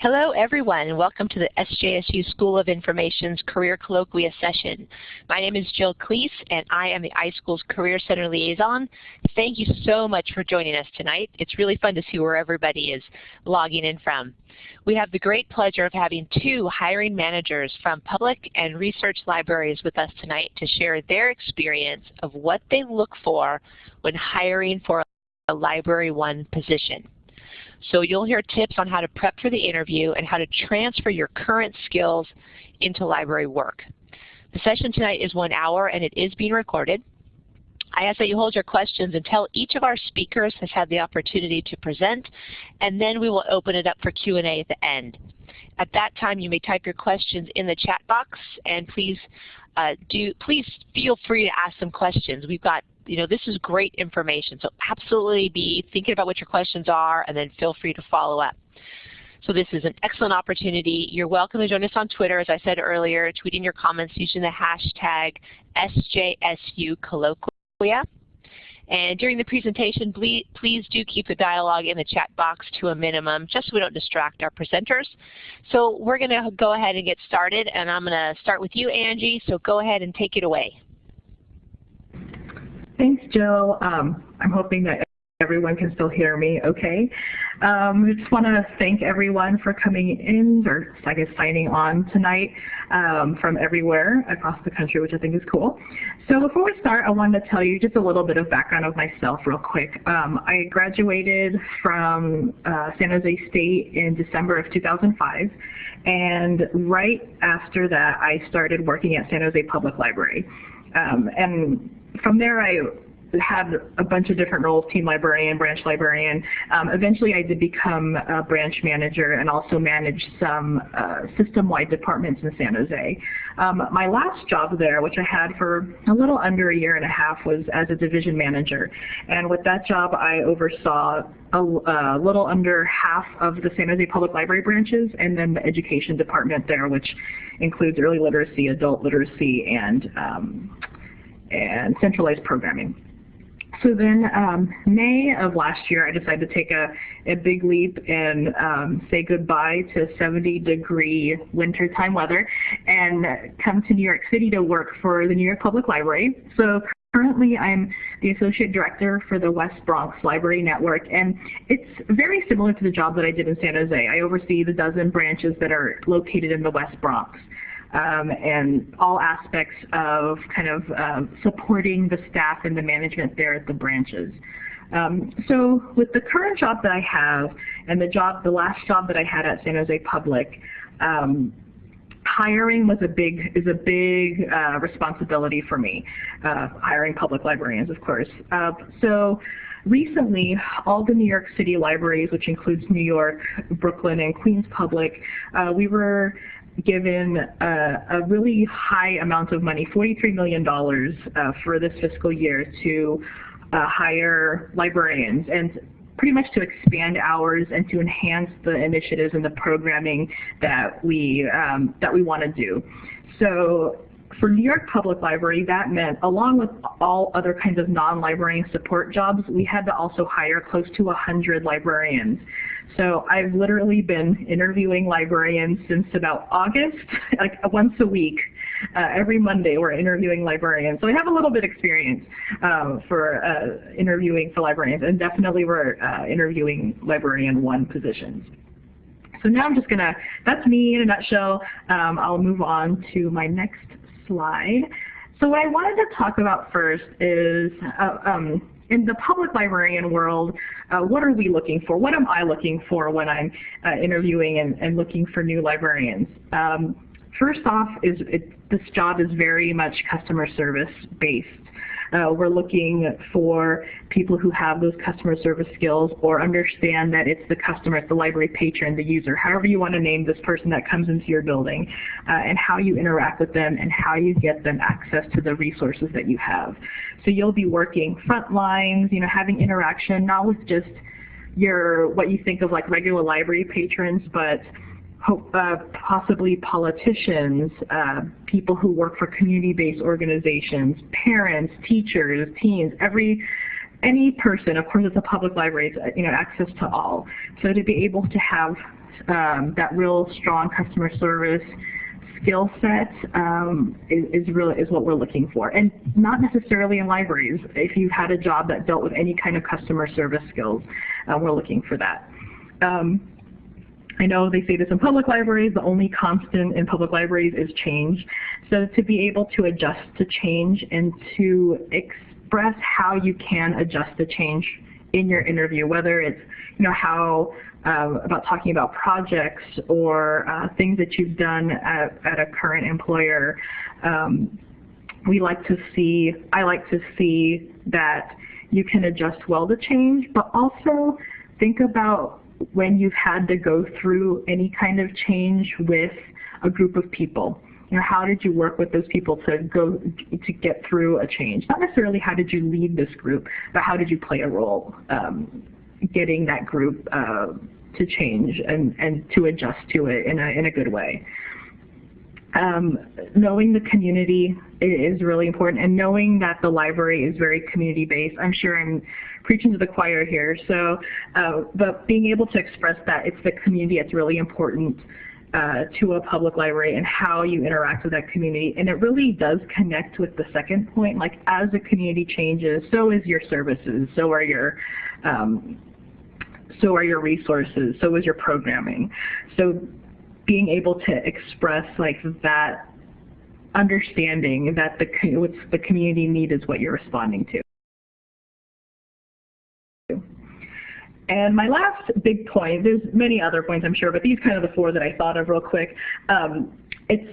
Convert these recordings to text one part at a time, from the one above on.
Hello everyone, and welcome to the SJSU School of Information's Career Colloquia session. My name is Jill Cleese and I am the iSchool's Career Center Liaison. Thank you so much for joining us tonight. It's really fun to see where everybody is logging in from. We have the great pleasure of having two hiring managers from public and research libraries with us tonight to share their experience of what they look for when hiring for a Library One position. So you'll hear tips on how to prep for the interview and how to transfer your current skills into library work. The session tonight is one hour and it is being recorded. I ask that you hold your questions until each of our speakers has had the opportunity to present, and then we will open it up for Q&A at the end. At that time, you may type your questions in the chat box, and please uh, do please feel free to ask some questions. We've got you know, this is great information. So absolutely be thinking about what your questions are and then feel free to follow up. So this is an excellent opportunity. You're welcome to join us on Twitter, as I said earlier, tweeting your comments using the hashtag SJSUcolloquia. And during the presentation, please do keep the dialogue in the chat box to a minimum, just so we don't distract our presenters. So we're going to go ahead and get started, and I'm going to start with you, Angie, so go ahead and take it away. Thanks, Jill. Um, I'm hoping that everyone can still hear me okay. Um, I just want to thank everyone for coming in, or I guess signing on tonight um, from everywhere across the country, which I think is cool. So before we start, I wanted to tell you just a little bit of background of myself real quick. Um, I graduated from uh, San Jose State in December of 2005, and right after that, I started working at San Jose Public Library. Um, and from there, I had a bunch of different roles, team librarian, branch librarian. Um, eventually I did become a branch manager and also manage some uh, system-wide departments in San Jose. Um, my last job there, which I had for a little under a year and a half, was as a division manager. And with that job, I oversaw a, a little under half of the San Jose Public Library branches and then the education department there, which includes early literacy, adult literacy, and um, and centralized programming. So then um, May of last year, I decided to take a, a big leap and um, say goodbye to 70 degree wintertime weather and come to New York City to work for the New York Public Library. So currently I'm the Associate Director for the West Bronx Library Network and it's very similar to the job that I did in San Jose. I oversee the dozen branches that are located in the West Bronx um, and all aspects of kind of uh, supporting the staff and the management there at the branches. Um, so with the current job that I have and the job, the last job that I had at San Jose Public, um, hiring was a big is a big uh, responsibility for me. Uh, hiring public librarians, of course. Uh, so recently, all the New York City libraries, which includes New York, Brooklyn, and Queens Public, uh, we were given a, a, really high amount of money, $43 million uh, for this fiscal year to uh, hire librarians and pretty much to expand hours and to enhance the initiatives and the programming that we, um, that we want to do. So for New York Public Library, that meant, along with all other kinds of non-librarian support jobs, we had to also hire close to 100 librarians. So I've literally been interviewing librarians since about August, like once a week. Uh, every Monday we're interviewing librarians. So I have a little bit experience um, for uh, interviewing for librarians, and definitely we're uh, interviewing librarian one positions. So now I'm just going to, that's me in a nutshell. Um, I'll move on to my next slide. So what I wanted to talk about first is uh, um, in the public librarian world, uh, what are we looking for? What am I looking for when I'm uh, interviewing and, and, looking for new librarians? Um, first off, is it, this job is very much customer service based. Uh, we're looking for people who have those customer service skills or understand that it's the customer, it's the library patron, the user, however you want to name this person that comes into your building, uh, and how you interact with them and how you get them access to the resources that you have. So you'll be working front lines, you know, having interaction, not with just your what you think of like regular library patrons, but uh, possibly politicians, uh, people who work for community-based organizations, parents, teachers, teens, every any person, of course it's a public library, it's, you know, access to all. So to be able to have um, that real strong customer service skill set um, is, is really is what we're looking for, and not necessarily in libraries. If you've had a job that dealt with any kind of customer service skills, uh, we're looking for that. Um, I know they say this in public libraries, the only constant in public libraries is change. So to be able to adjust to change and to express how you can adjust to change in your interview, whether it's you know how um, about talking about projects or uh, things that you've done at, at a current employer. Um, we like to see, I like to see that you can adjust well to change, but also think about when you've had to go through any kind of change with a group of people. You know, how did you work with those people to go to get through a change? Not necessarily how did you lead this group, but how did you play a role um, getting that group uh, to change and, and to adjust to it in a, in a good way. Um, knowing the community is really important and knowing that the library is very community based. I'm sure I'm preaching to the choir here. So, uh, but being able to express that it's the community that's really important uh, to a public library and how you interact with that community. And it really does connect with the second point, like as the community changes, so is your services, so are your um, so are your resources, so is your programming. So being able to express like that understanding that the, what's the community need is what you're responding to. And my last big point, there's many other points I'm sure, but these kind of the four that I thought of real quick. Um, it's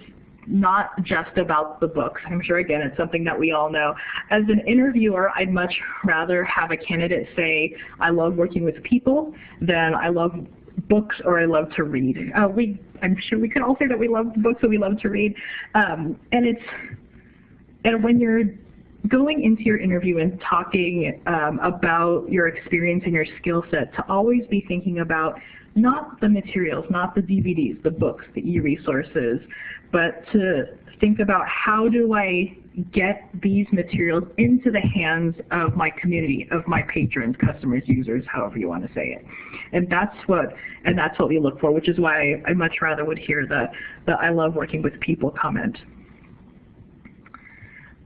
not just about the books. I'm sure, again, it's something that we all know. As an interviewer, I'd much rather have a candidate say, I love working with people than I love books or I love to read. Uh, we, I'm sure we could all say that we love books or we love to read. Um, and it's, and when you're going into your interview and talking um, about your experience and your skill set, to always be thinking about not the materials, not the DVDs, the books, the e-resources, but to think about how do I get these materials into the hands of my community, of my patrons, customers, users, however you want to say it. And that's what and that's what we look for, which is why I much rather would hear the, the I love working with people comment.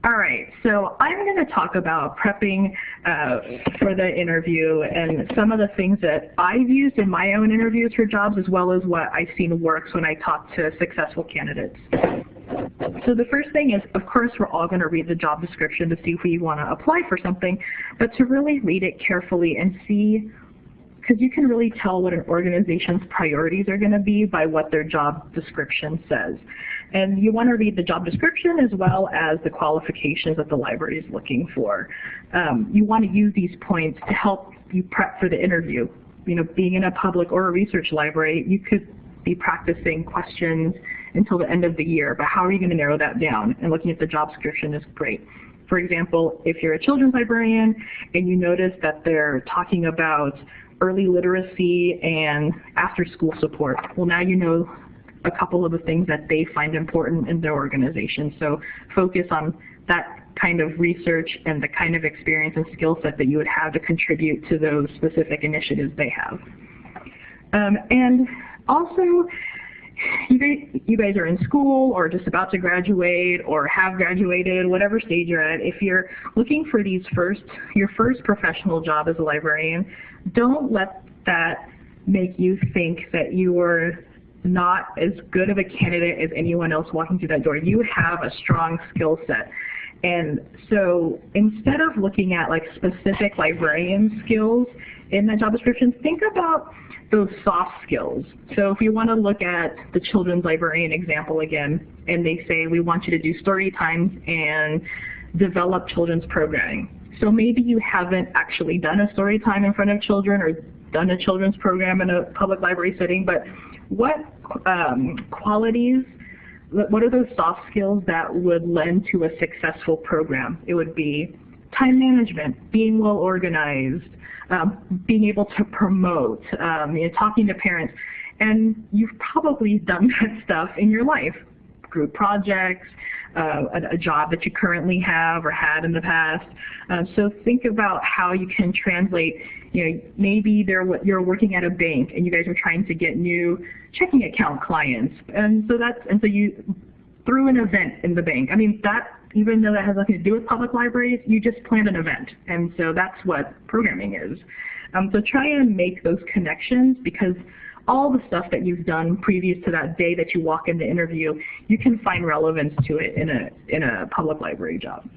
All right, so I'm going to talk about prepping uh, for the interview and some of the things that I've used in my own interviews for jobs as well as what I've seen works when I talk to successful candidates. So the first thing is, of course, we're all going to read the job description to see if we want to apply for something, but to really read it carefully and see because you can really tell what an organization's priorities are going to be by what their job description says. And you want to read the job description as well as the qualifications that the library is looking for. Um, you want to use these points to help you prep for the interview. You know, being in a public or a research library, you could be practicing questions until the end of the year, but how are you going to narrow that down? And looking at the job description is great. For example, if you're a children's librarian and you notice that they're talking about early literacy and after school support, well now you know a couple of the things that they find important in their organization. So focus on that kind of research and the kind of experience and skill set that you would have to contribute to those specific initiatives they have. Um, and also, you guys, you are in school or just about to graduate or have graduated, whatever stage you're at, if you're looking for these first, your first professional job as a librarian, don't let that make you think that you're not as good of a candidate as anyone else walking through that door. You have a strong skill set. And so instead of looking at like specific librarian skills in that job description, think about those soft skills. So if you want to look at the children's librarian example again, and they say we want you to do story times and develop children's programming. So maybe you haven't actually done a story time in front of children or done a children's program in a public library setting, but what um, qualities, what are those soft skills that would lend to a successful program? It would be time management, being well organized, um, being able to promote, um, you know, talking to parents. And you've probably done that stuff in your life, group projects, uh, a, a, job that you currently have or had in the past. Uh, so think about how you can translate, you know, maybe you're working at a bank and you guys are trying to get new checking account clients. And so that's, and so you, through an event in the bank. I mean, that, even though that has nothing to do with public libraries, you just planned an event. And so that's what programming is. Um, so try and make those connections because all the stuff that you've done previous to that day that you walk in the interview, you can find relevance to it in a, in a public library job.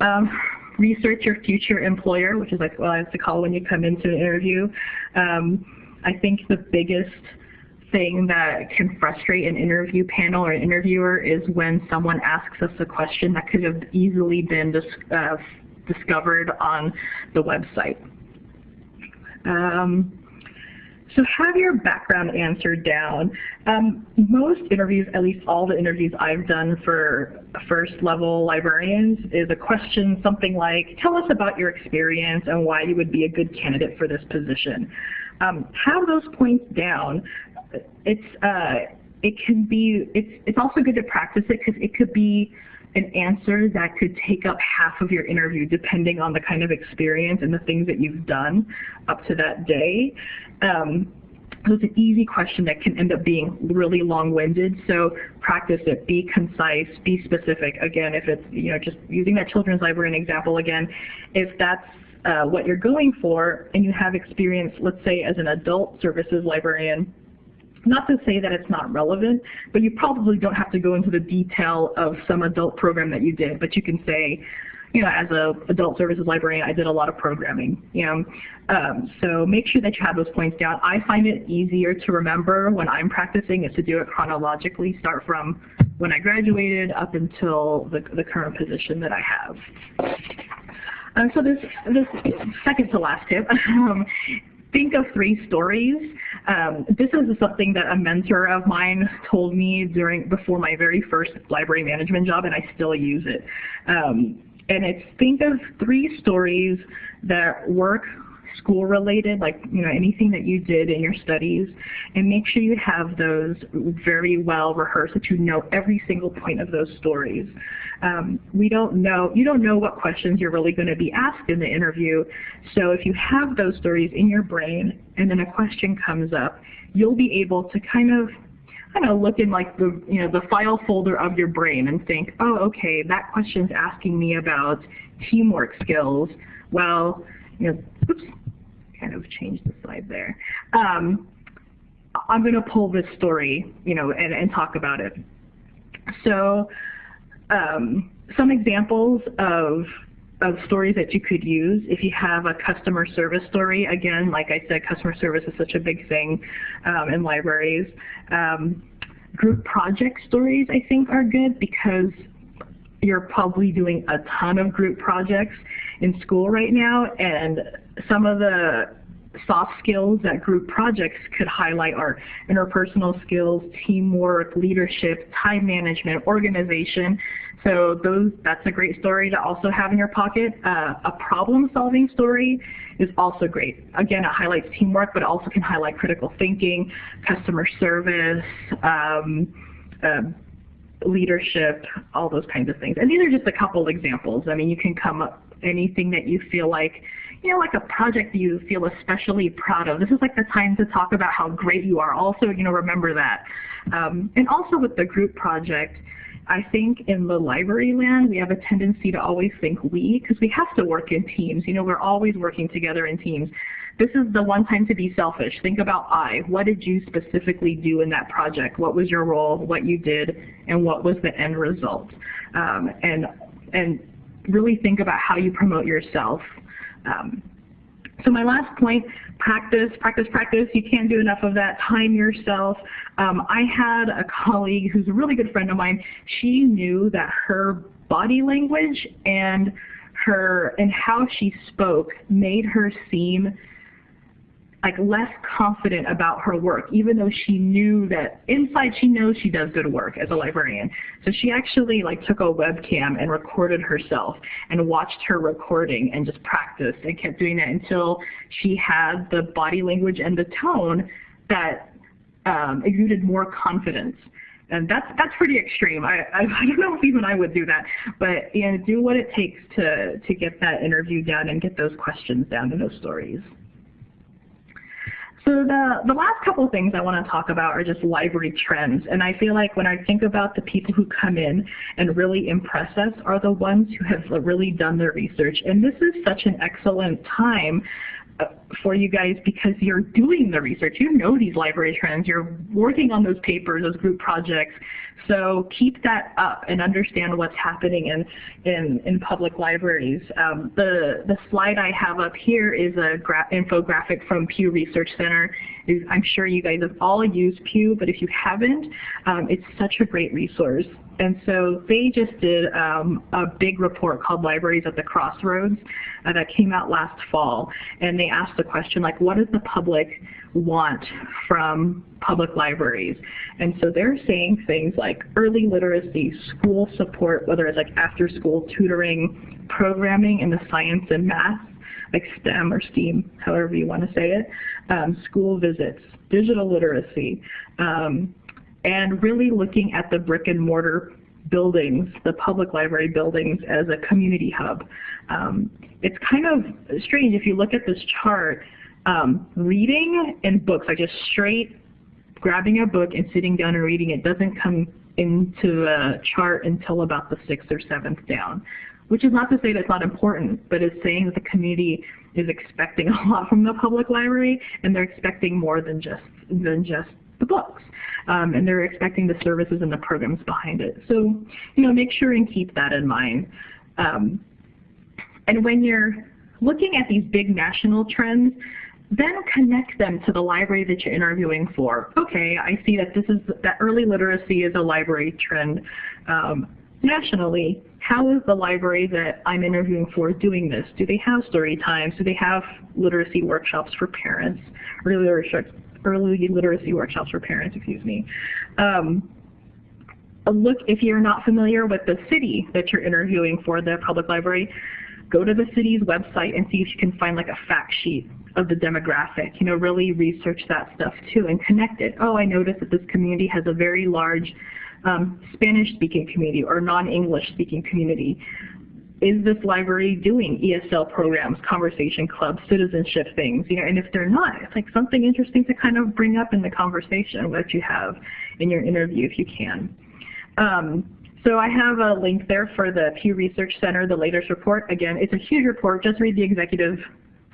Um, research your future employer, which is like what I have to call when you come into an interview. Um, I think the biggest thing that can frustrate an interview panel or an interviewer is when someone asks us a question that could have easily been dis uh, discovered on the website. Um, so have your background answered down. Um, most interviews, at least all the interviews I've done for first level librarians, is a question something like, tell us about your experience and why you would be a good candidate for this position. Um, have those points down. It's, uh, it can be, it's, it's also good to practice it because it could be an answer that could take up half of your interview depending on the kind of experience and the things that you've done up to that day. Um, so it's an easy question that can end up being really long-winded, so practice it, be concise, be specific. Again, if it's, you know, just using that children's library example again, if that's uh, what you're going for and you have experience, let's say as an adult services librarian, not to say that it's not relevant, but you probably don't have to go into the detail of some adult program that you did, but you can say, you know, as a adult services librarian, I did a lot of programming, you know. Um, so make sure that you have those points down. I find it easier to remember when I'm practicing is to do it chronologically, start from when I graduated up until the, the current position that I have. Um, so this, this second to last tip um, think of three stories. Um, this is something that a mentor of mine told me during before my very first library management job, and I still use it. Um, and it's think of three stories that work school related, like you know anything that you did in your studies, and make sure you have those very well rehearsed, that you know every single point of those stories. Um, we don't know, you don't know what questions you're really going to be asked in the interview, so if you have those stories in your brain and then a question comes up, you'll be able to kind of kind of look in like the you know the file folder of your brain and think, oh, okay, that question's asking me about teamwork skills. Well, you know, oops, kind of change the slide there. Um, I'm going to pull this story, you know, and, and talk about it. So um, some examples of of stories that you could use if you have a customer service story. Again, like I said, customer service is such a big thing um, in libraries. Um, group project stories, I think, are good because you're probably doing a ton of group projects in school right now, and some of the soft skills that group projects could highlight are interpersonal skills, teamwork, leadership, time management, organization. So those, that's a great story to also have in your pocket. Uh, a problem-solving story is also great. Again, it highlights teamwork, but also can highlight critical thinking, customer service, um, uh, leadership, all those kinds of things. And these are just a couple examples. I mean, you can come up anything that you feel like, you know, like a project you feel especially proud of. This is like the time to talk about how great you are. Also, you know, remember that. Um, and also with the group project, I think in the library land, we have a tendency to always think we, because we have to work in teams. You know, we're always working together in teams. This is the one time to be selfish. Think about I. What did you specifically do in that project? What was your role, what you did, and what was the end result? Um, and, and really think about how you promote yourself. Um, so my last point, practice, practice, practice. You can't do enough of that. Time yourself. Um, I had a colleague who's a really good friend of mine. She knew that her body language and her and how she spoke made her seem like less confident about her work, even though she knew that inside she knows she does good work as a librarian. So she actually like took a webcam and recorded herself and watched her recording and just practiced and kept doing that until she had the body language and the tone that um, exuded more confidence. and that's that's pretty extreme. I, I, I don't know if even I would do that, but you know, do what it takes to to get that interview done and get those questions down and those stories. So the, the last couple of things I want to talk about are just library trends. And I feel like when I think about the people who come in and really impress us are the ones who have really done their research. And this is such an excellent time for you guys because you're doing the research. You know these library trends. You're working on those papers, those group projects. So keep that up and understand what's happening in, in, in public libraries. Um, the, the slide I have up here is a infographic from Pew Research Center. I'm sure you guys have all used Pew, but if you haven't, um, it's such a great resource. And so they just did um, a big report called Libraries at the Crossroads uh, that came out last fall. And they asked the question, like, what does the public want from public libraries? And so they're saying things like early literacy, school support, whether it's like after school tutoring, programming in the science and math, like STEM or STEAM, however you want to say it, um, school visits, digital literacy, um, and really looking at the brick and mortar buildings, the public library buildings as a community hub. Um, it's kind of strange if you look at this chart, um, reading and books, like just straight grabbing a book and sitting down and reading it doesn't come into a chart until about the sixth or seventh down, which is not to say that it's not important, but it's saying that the community is expecting a lot from the public library and they're expecting more than just, than just the books. Um, and they're expecting the services and the programs behind it. So, you know, make sure and keep that in mind. Um, and when you're looking at these big national trends, then connect them to the library that you're interviewing for. Okay, I see that this is that early literacy is a library trend um, nationally. How is the library that I'm interviewing for doing this? Do they have story times? Do they have literacy workshops for parents? Early early literacy workshops for parents, excuse me. Um, look, if you're not familiar with the city that you're interviewing for the public library, go to the city's website and see if you can find like a fact sheet of the demographic. You know, really research that stuff too and connect it. Oh, I noticed that this community has a very large um, Spanish-speaking community or non-English speaking community. Is this library doing ESL programs, conversation clubs, citizenship things? You know, and if they're not, it's like something interesting to kind of bring up in the conversation that you have in your interview if you can. Um, so I have a link there for the Pew Research Center, the latest report. Again, it's a huge report. Just read the executive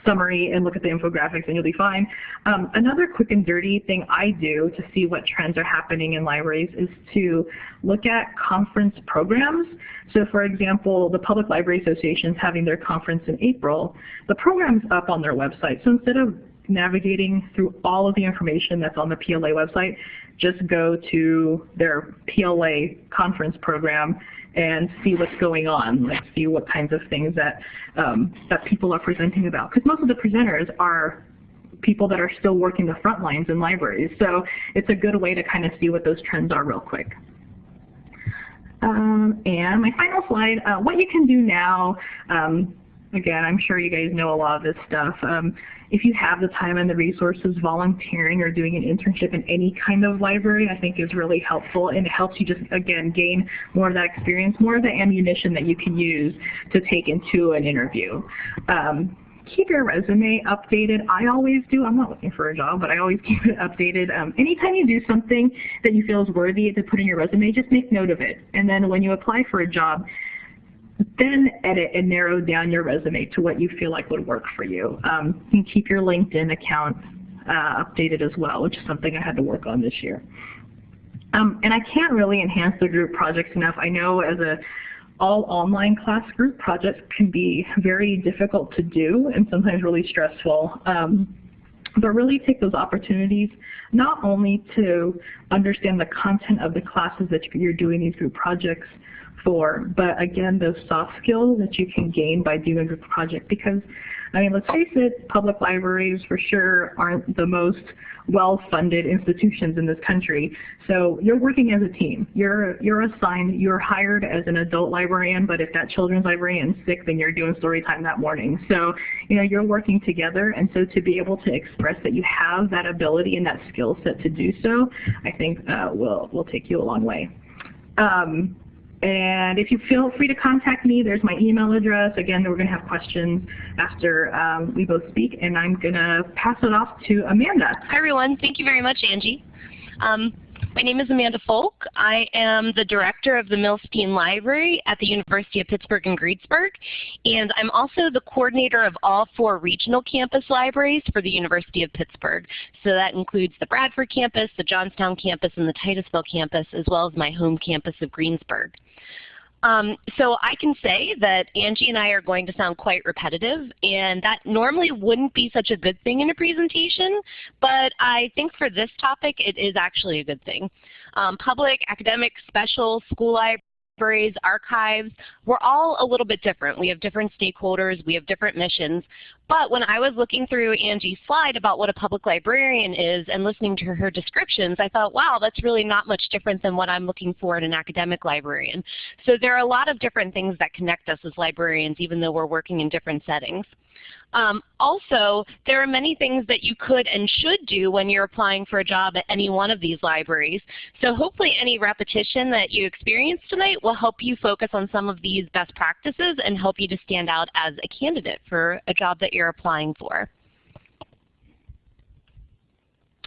summary and look at the infographics and you'll be fine. Um, another quick and dirty thing I do to see what trends are happening in libraries is to look at conference programs. So for example, the Public Library Association is having their conference in April. The program's up on their website. So instead of navigating through all of the information that's on the PLA website, just go to their PLA conference program and see what's going on, like see what kinds of things that um, that people are presenting about. Because most of the presenters are people that are still working the front lines in libraries. So it's a good way to kind of see what those trends are real quick. Um, and my final slide, uh, what you can do now, um, again, I'm sure you guys know a lot of this stuff. Um, if you have the time and the resources, volunteering or doing an internship in any kind of library I think is really helpful and it helps you just, again, gain more of that experience, more of the ammunition that you can use to take into an interview. Um, keep your resume updated. I always do. I'm not looking for a job, but I always keep it updated. Um, anytime you do something that you feel is worthy to put in your resume, just make note of it. And then when you apply for a job, then edit and narrow down your resume to what you feel like would work for you. Um, you can keep your LinkedIn account uh, updated as well, which is something I had to work on this year. Um, and I can't really enhance the group projects enough. I know as a all online class group projects can be very difficult to do and sometimes really stressful. Um, but really take those opportunities not only to understand the content of the classes that you're doing these group projects for, but again, those soft skills that you can gain by doing a group project because I mean, let's face it, public libraries for sure aren't the most well-funded institutions in this country. So you're working as a team. You're, you're assigned, you're hired as an adult librarian, but if that children's librarian is sick, then you're doing story time that morning. So, you know, you're working together, and so to be able to express that you have that ability and that skill set to do so, I think uh, will, will take you a long way. Um, and if you feel free to contact me, there's my email address. Again, we're going to have questions after um, we both speak, and I'm going to pass it off to Amanda. Hi, everyone. Thank you very much, Angie. Um, my name is Amanda Folk. I am the director of the Millstein Library at the University of Pittsburgh in Greensburg, and I'm also the coordinator of all four regional campus libraries for the University of Pittsburgh. So that includes the Bradford campus, the Johnstown campus, and the Titusville campus, as well as my home campus of Greensburg. Um, so I can say that Angie and I are going to sound quite repetitive, and that normally wouldn't be such a good thing in a presentation, but I think for this topic it is actually a good thing. Um, public, academic, special, school library, libraries, archives, we're all a little bit different. We have different stakeholders, we have different missions. But when I was looking through Angie's slide about what a public librarian is and listening to her descriptions, I thought, wow, that's really not much different than what I'm looking for in an academic librarian. So there are a lot of different things that connect us as librarians, even though we're working in different settings. Um, also, there are many things that you could and should do when you're applying for a job at any one of these libraries. So hopefully any repetition that you experience tonight will help you focus on some of these best practices and help you to stand out as a candidate for a job that you're applying for.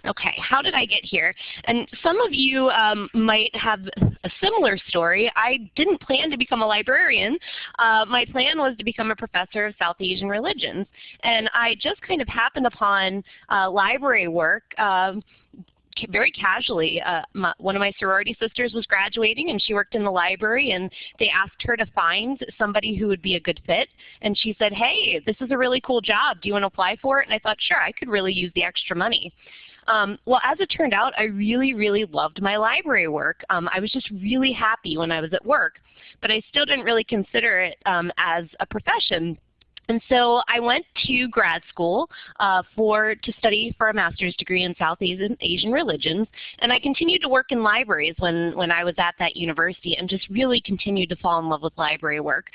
Okay, how did I get here? And some of you um, might have a similar story. I didn't plan to become a librarian. Uh, my plan was to become a professor of South Asian religions. And I just kind of happened upon uh, library work um, very casually. Uh, my, one of my sorority sisters was graduating and she worked in the library and they asked her to find somebody who would be a good fit. And she said, hey, this is a really cool job. Do you want to apply for it? And I thought, sure, I could really use the extra money. Um, well, as it turned out, I really, really loved my library work. Um, I was just really happy when I was at work, but I still didn't really consider it um, as a profession. And so I went to grad school uh, for to study for a master's degree in South Asian, Asian religions, and I continued to work in libraries when, when I was at that university and just really continued to fall in love with library work.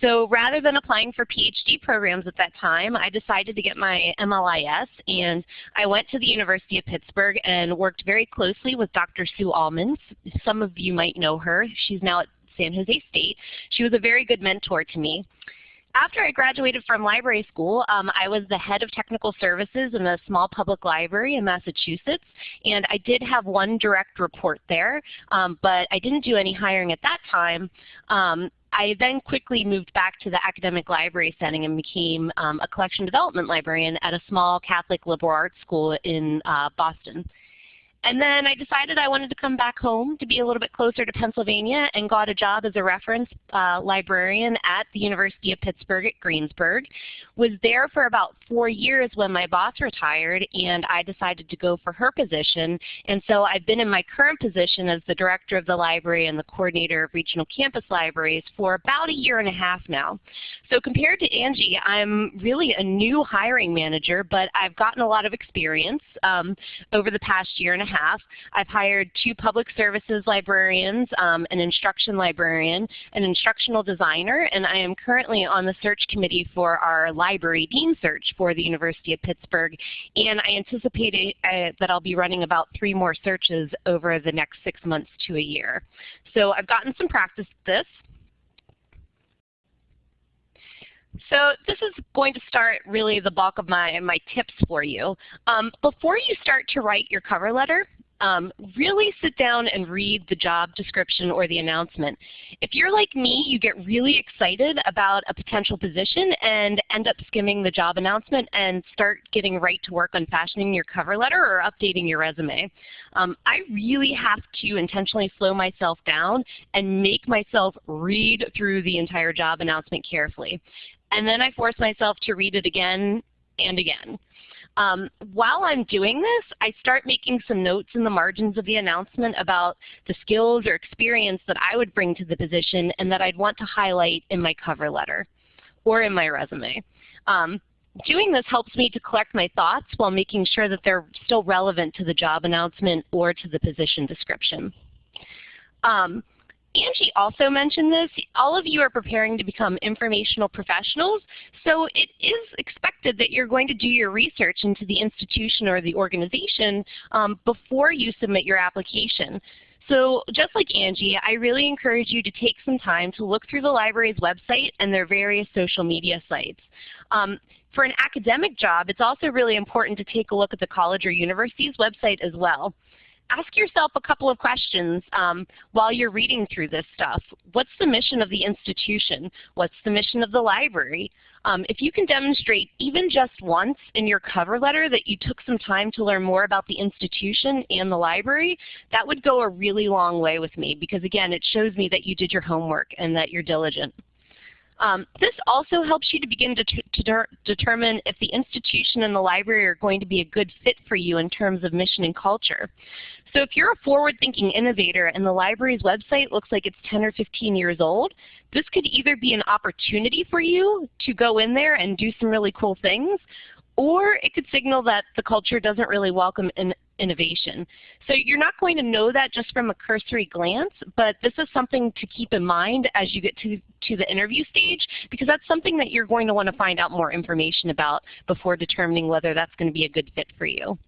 So rather than applying for PhD programs at that time, I decided to get my MLIS, and I went to the University of Pittsburgh and worked very closely with Dr. Sue Alman. Some of you might know her. She's now at San Jose State. She was a very good mentor to me after I graduated from library school, um, I was the head of technical services in a small public library in Massachusetts, and I did have one direct report there, um, but I didn't do any hiring at that time. Um, I then quickly moved back to the academic library setting and became um, a collection development librarian at a small Catholic liberal arts school in uh, Boston. And then I decided I wanted to come back home to be a little bit closer to Pennsylvania and got a job as a reference uh, librarian at the University of Pittsburgh at Greensburg. Was there for about four years when my boss retired and I decided to go for her position. And so I've been in my current position as the director of the library and the coordinator of regional campus libraries for about a year and a half now. So compared to Angie, I'm really a new hiring manager, but I've gotten a lot of experience um, over the past year and a half. I've hired two public services librarians, um, an instruction librarian, an instructional designer, and I am currently on the search committee for our library dean search for the University of Pittsburgh. And I anticipate uh, that I'll be running about three more searches over the next six months to a year. So I've gotten some practice this. So this is going to start really the bulk of my, my tips for you. Um, before you start to write your cover letter, um, really sit down and read the job description or the announcement. If you're like me, you get really excited about a potential position and end up skimming the job announcement and start getting right to work on fashioning your cover letter or updating your resume. Um, I really have to intentionally slow myself down and make myself read through the entire job announcement carefully. And then I force myself to read it again and again. Um, while I'm doing this, I start making some notes in the margins of the announcement about the skills or experience that I would bring to the position and that I'd want to highlight in my cover letter or in my resume. Um, doing this helps me to collect my thoughts while making sure that they're still relevant to the job announcement or to the position description. Um, Angie also mentioned this. All of you are preparing to become informational professionals, so it is expected that you're going to do your research into the institution or the organization um, before you submit your application. So just like Angie, I really encourage you to take some time to look through the library's website and their various social media sites. Um, for an academic job, it's also really important to take a look at the college or university's website as well ask yourself a couple of questions um, while you're reading through this stuff. What's the mission of the institution? What's the mission of the library? Um, if you can demonstrate even just once in your cover letter that you took some time to learn more about the institution and the library, that would go a really long way with me because again, it shows me that you did your homework and that you're diligent. Um, this also helps you to begin to, to determine if the institution and the library are going to be a good fit for you in terms of mission and culture. So if you're a forward-thinking innovator and the library's website looks like it's 10 or 15 years old, this could either be an opportunity for you to go in there and do some really cool things, or it could signal that the culture doesn't really welcome in innovation. So you're not going to know that just from a cursory glance, but this is something to keep in mind as you get to, to the interview stage because that's something that you're going to want to find out more information about before determining whether that's going to be a good fit for you.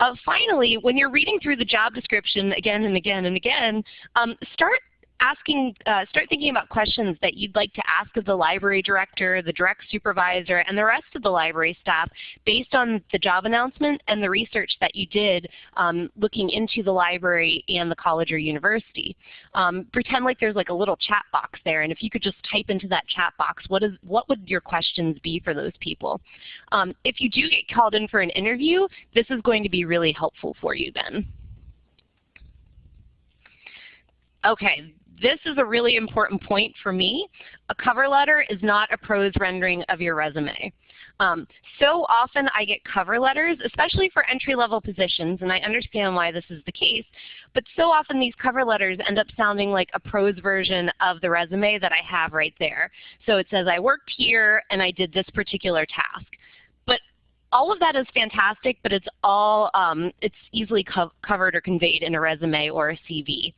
Uh, finally, when you're reading through the job description again and again and again, um, start asking, uh, start thinking about questions that you'd like to ask of the library director, the direct supervisor, and the rest of the library staff based on the job announcement and the research that you did um, looking into the library and the college or university. Um, pretend like there's like a little chat box there, and if you could just type into that chat box, what is what would your questions be for those people? Um, if you do get called in for an interview, this is going to be really helpful for you then. Okay, this is a really important point for me. A cover letter is not a prose rendering of your resume. Um, so often I get cover letters, especially for entry-level positions, and I understand why this is the case, but so often these cover letters end up sounding like a prose version of the resume that I have right there. So it says I worked here and I did this particular task all of that is fantastic, but it's all um, it's easily co covered or conveyed in a resume or a CV.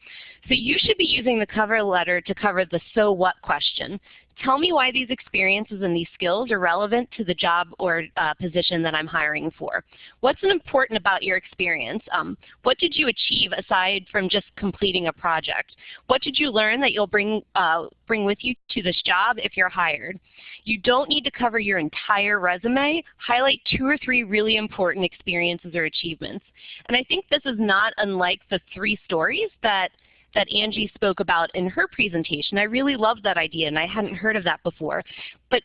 So you should be using the cover letter to cover the so what question. Tell me why these experiences and these skills are relevant to the job or uh, position that I'm hiring for. What's important about your experience? Um, what did you achieve aside from just completing a project? What did you learn that you'll bring, uh, bring with you to this job if you're hired? You don't need to cover your entire resume. Highlight two or three really important experiences or achievements. And I think this is not unlike the three stories that that Angie spoke about in her presentation. I really love that idea, and I hadn't heard of that before. But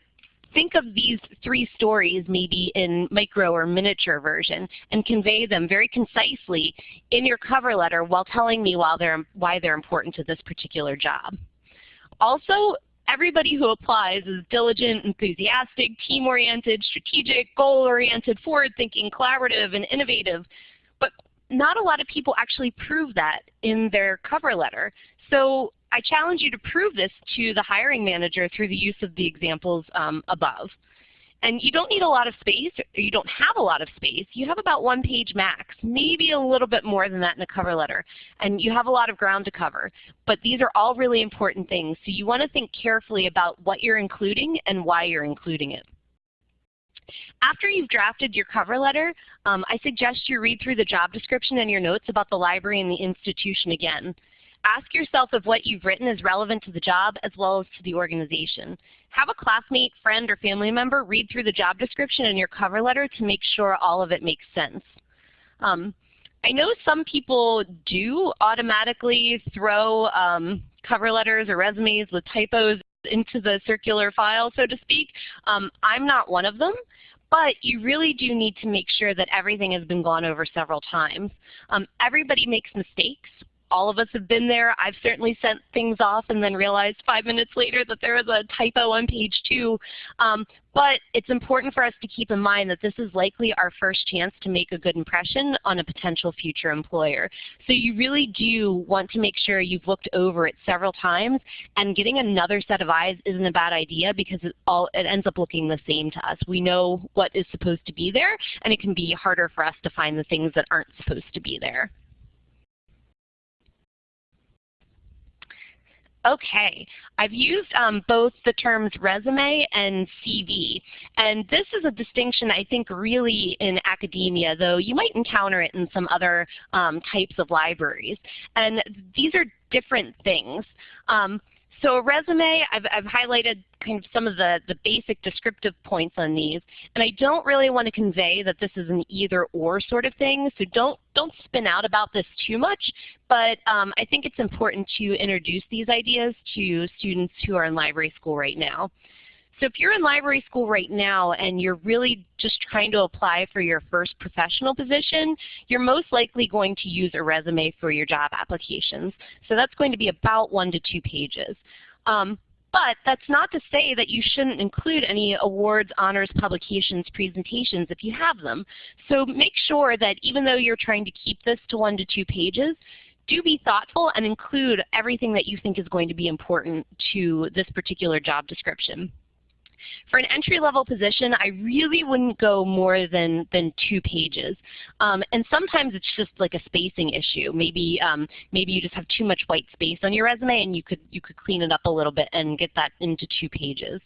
think of these three stories maybe in micro or miniature version and convey them very concisely in your cover letter while telling me why they're, why they're important to this particular job. Also, everybody who applies is diligent, enthusiastic, team-oriented, strategic, goal-oriented, forward-thinking, collaborative, and innovative. Not a lot of people actually prove that in their cover letter. So I challenge you to prove this to the hiring manager through the use of the examples um, above. And you don't need a lot of space, or you don't have a lot of space. You have about one page max, maybe a little bit more than that in a cover letter. And you have a lot of ground to cover. But these are all really important things. So you want to think carefully about what you're including and why you're including it. After you've drafted your cover letter, um, I suggest you read through the job description and your notes about the library and the institution again. Ask yourself if what you've written is relevant to the job as well as to the organization. Have a classmate, friend, or family member read through the job description and your cover letter to make sure all of it makes sense. Um, I know some people do automatically throw um, cover letters or resumes with typos into the circular file, so to speak. Um, I'm not one of them, but you really do need to make sure that everything has been gone over several times. Um, everybody makes mistakes. All of us have been there. I've certainly sent things off and then realized five minutes later that there was a typo on page two. Um, but it's important for us to keep in mind that this is likely our first chance to make a good impression on a potential future employer. So you really do want to make sure you've looked over it several times and getting another set of eyes isn't a bad idea because it, all, it ends up looking the same to us. We know what is supposed to be there and it can be harder for us to find the things that aren't supposed to be there. Okay, I've used um, both the terms resume and CV, and this is a distinction I think really in academia, though you might encounter it in some other um, types of libraries. And these are different things. Um, so a resume, I've, I've highlighted kind of some of the, the basic descriptive points on these. And I don't really want to convey that this is an either or sort of thing, so don't, don't spin out about this too much. But um, I think it's important to introduce these ideas to students who are in library school right now. So if you're in library school right now and you're really just trying to apply for your first professional position, you're most likely going to use a resume for your job applications. So that's going to be about one to two pages. Um, but that's not to say that you shouldn't include any awards, honors, publications, presentations if you have them. So make sure that even though you're trying to keep this to one to two pages, do be thoughtful and include everything that you think is going to be important to this particular job description. For an entry-level position, I really wouldn't go more than, than two pages. Um, and sometimes it's just like a spacing issue. Maybe, um, maybe you just have too much white space on your resume and you could, you could clean it up a little bit and get that into two pages.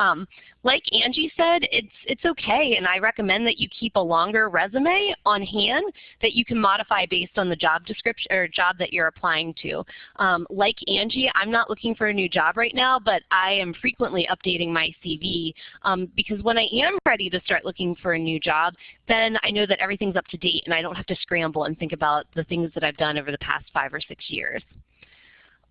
Um, like Angie said, it's, it's okay, and I recommend that you keep a longer resume on hand that you can modify based on the job description or job that you're applying to. Um, like Angie, I'm not looking for a new job right now, but I am frequently updating my CV um, because when I am ready to start looking for a new job, then I know that everything's up to date and I don't have to scramble and think about the things that I've done over the past five or six years.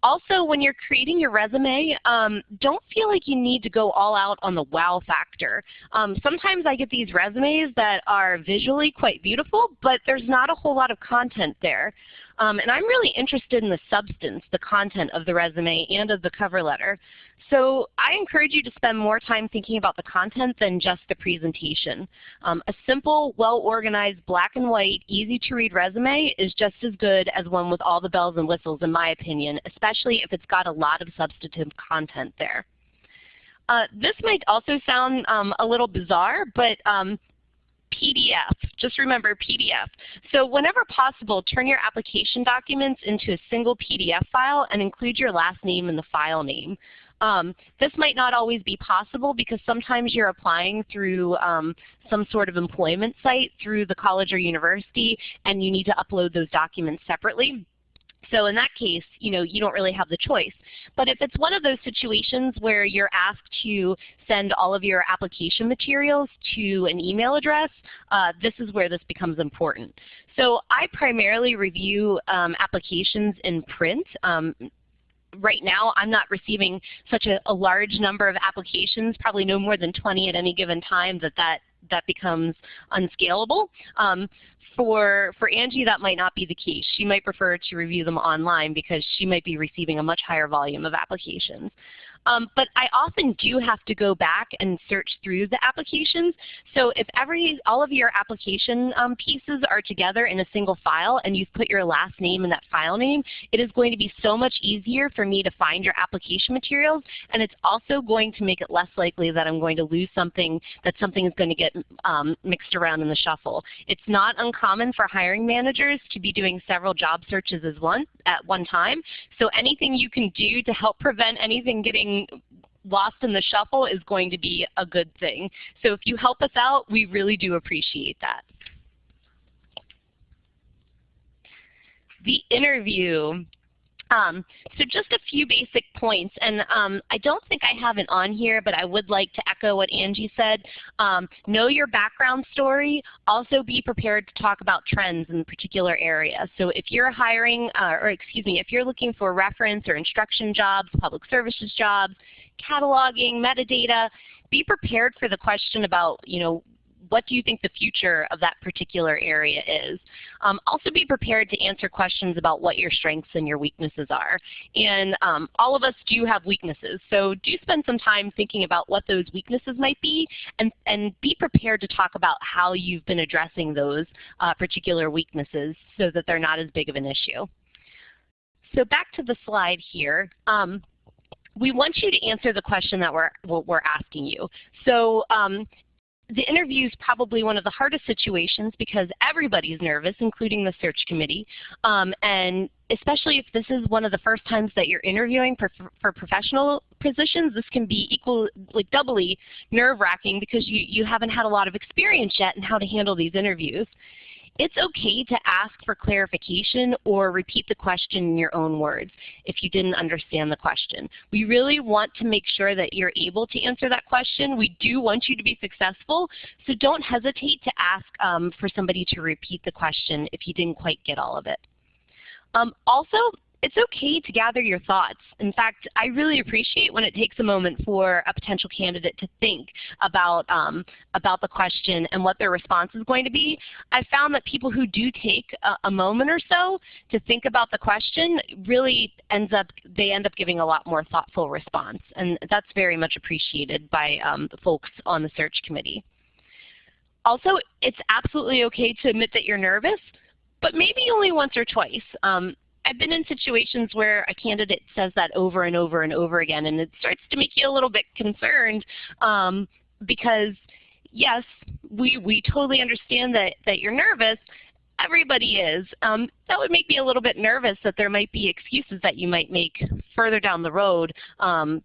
Also, when you're creating your resume, um, don't feel like you need to go all out on the wow factor. Um, sometimes I get these resumes that are visually quite beautiful, but there's not a whole lot of content there. Um, and I'm really interested in the substance, the content of the resume and of the cover letter. So I encourage you to spend more time thinking about the content than just the presentation. Um, a simple, well-organized, black and white, easy-to-read resume is just as good as one with all the bells and whistles, in my opinion, especially if it's got a lot of substantive content there. Uh, this might also sound um, a little bizarre, but um, PDF. Just remember PDF. So whenever possible, turn your application documents into a single PDF file and include your last name in the file name. Um, this might not always be possible because sometimes you're applying through um, some sort of employment site through the college or university and you need to upload those documents separately. So in that case, you know, you don't really have the choice. But if it's one of those situations where you're asked to send all of your application materials to an email address, uh, this is where this becomes important. So I primarily review um, applications in print. Um, right now I'm not receiving such a, a, large number of applications, probably no more than 20 at any given time that that, that becomes unscalable. Um, for, for Angie, that might not be the case. She might prefer to review them online because she might be receiving a much higher volume of applications. Um, but I often do have to go back and search through the applications. So if every, all of your application um, pieces are together in a single file and you've put your last name in that file name, it is going to be so much easier for me to find your application materials and it's also going to make it less likely that I'm going to lose something, that something is going to get um, mixed around in the shuffle. It's not uncommon for hiring managers to be doing several job searches as one, at one time. So anything you can do to help prevent anything getting getting lost in the shuffle is going to be a good thing. So if you help us out, we really do appreciate that. The interview. Um, so just a few basic points, and um, I don't think I have it on here, but I would like to echo what Angie said. Um, know your background story. Also be prepared to talk about trends in particular areas. So if you're hiring, uh, or excuse me, if you're looking for reference or instruction jobs, public services jobs, cataloging, metadata, be prepared for the question about, you know, what do you think the future of that particular area is. Um, also be prepared to answer questions about what your strengths and your weaknesses are. And um, all of us do have weaknesses, so do spend some time thinking about what those weaknesses might be and, and be prepared to talk about how you've been addressing those uh, particular weaknesses so that they're not as big of an issue. So back to the slide here. Um, we want you to answer the question that we're, we're asking you. So um, the interview is probably one of the hardest situations because everybody's nervous, including the search committee. Um, and especially if this is one of the first times that you're interviewing for, for professional positions, this can be equal, like doubly nerve-wracking because you, you haven't had a lot of experience yet in how to handle these interviews it's okay to ask for clarification or repeat the question in your own words if you didn't understand the question. We really want to make sure that you're able to answer that question. We do want you to be successful, so don't hesitate to ask um, for somebody to repeat the question if you didn't quite get all of it. Um, also, it's okay to gather your thoughts. In fact, I really appreciate when it takes a moment for a potential candidate to think about, um, about the question and what their response is going to be. I found that people who do take a, a, moment or so to think about the question really ends up, they end up giving a lot more thoughtful response. And that's very much appreciated by um, the folks on the search committee. Also, it's absolutely okay to admit that you're nervous, but maybe only once or twice. Um, I've been in situations where a candidate says that over and over and over again, and it starts to make you a little bit concerned um, because, yes, we, we totally understand that, that you're nervous. Everybody is. Um, that would make me a little bit nervous that there might be excuses that you might make further down the road um,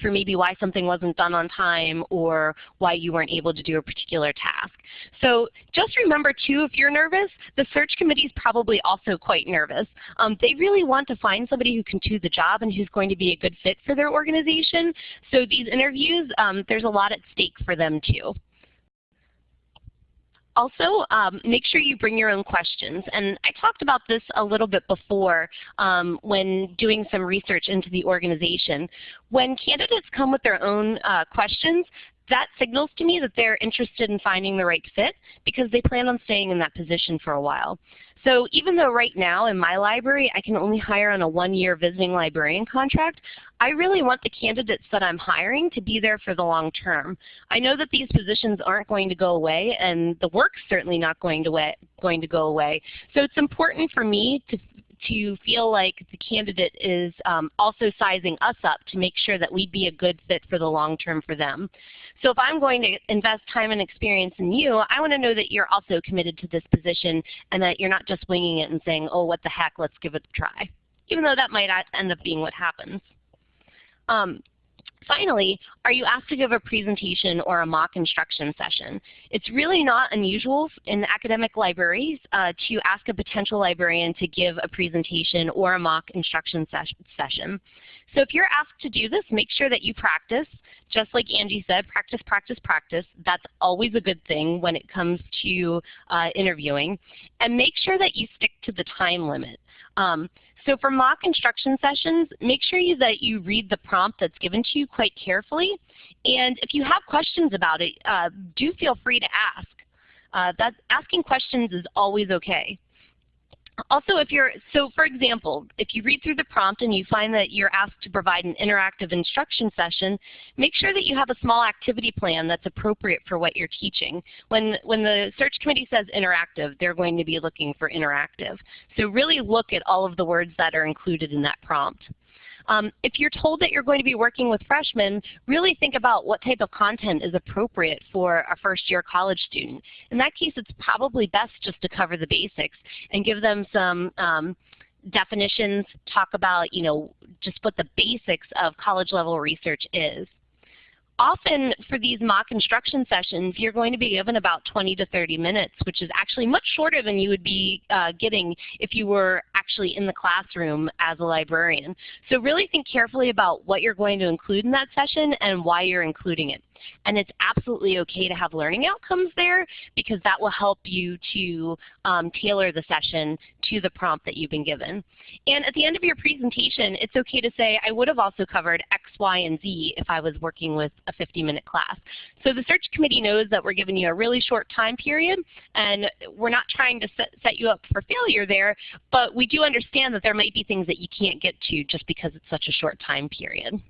for maybe why something wasn't done on time or why you weren't able to do a particular task. So just remember too, if you're nervous, the search committee is probably also quite nervous. Um, they really want to find somebody who can do the job and who's going to be a good fit for their organization. So these interviews, um, there's a lot at stake for them too. Also, um, make sure you bring your own questions. And I talked about this a little bit before um, when doing some research into the organization. When candidates come with their own uh, questions, that signals to me that they're interested in finding the right fit because they plan on staying in that position for a while. So even though right now in my library I can only hire on a one-year visiting librarian contract, I really want the candidates that I'm hiring to be there for the long term. I know that these positions aren't going to go away and the work's certainly not going to, going to go away. So it's important for me to to feel like the candidate is um, also sizing us up to make sure that we'd be a good fit for the long term for them. So if I'm going to invest time and experience in you, I want to know that you're also committed to this position and that you're not just winging it and saying, oh, what the heck, let's give it a try, even though that might end up being what happens. Um, Finally, are you asked to give a presentation or a mock instruction session? It's really not unusual in academic libraries uh, to ask a potential librarian to give a presentation or a mock instruction ses session. So if you're asked to do this, make sure that you practice. Just like Angie said, practice, practice, practice. That's always a good thing when it comes to uh, interviewing. And make sure that you stick to the time limit. Um, so for mock instruction sessions, make sure you, that you read the prompt that's given to you quite carefully. And if you have questions about it, uh, do feel free to ask. Uh, that, asking questions is always okay. Also, if you're, so for example, if you read through the prompt and you find that you're asked to provide an interactive instruction session, make sure that you have a small activity plan that's appropriate for what you're teaching. When, when the search committee says interactive, they're going to be looking for interactive. So really look at all of the words that are included in that prompt. Um, if you're told that you're going to be working with freshmen, really think about what type of content is appropriate for a first year college student. In that case, it's probably best just to cover the basics and give them some um, definitions, talk about, you know, just what the basics of college level research is often for these mock instruction sessions, you're going to be given about 20 to 30 minutes, which is actually much shorter than you would be uh, getting if you were actually in the classroom as a librarian. So really think carefully about what you're going to include in that session and why you're including it. And it's absolutely okay to have learning outcomes there because that will help you to um, tailor the session to the prompt that you've been given. And at the end of your presentation, it's okay to say, I would have also covered X, Y, and Z if I was working with a 50-minute class. So the search committee knows that we're giving you a really short time period, and we're not trying to set, set you up for failure there, but we do understand that there might be things that you can't get to just because it's such a short time period.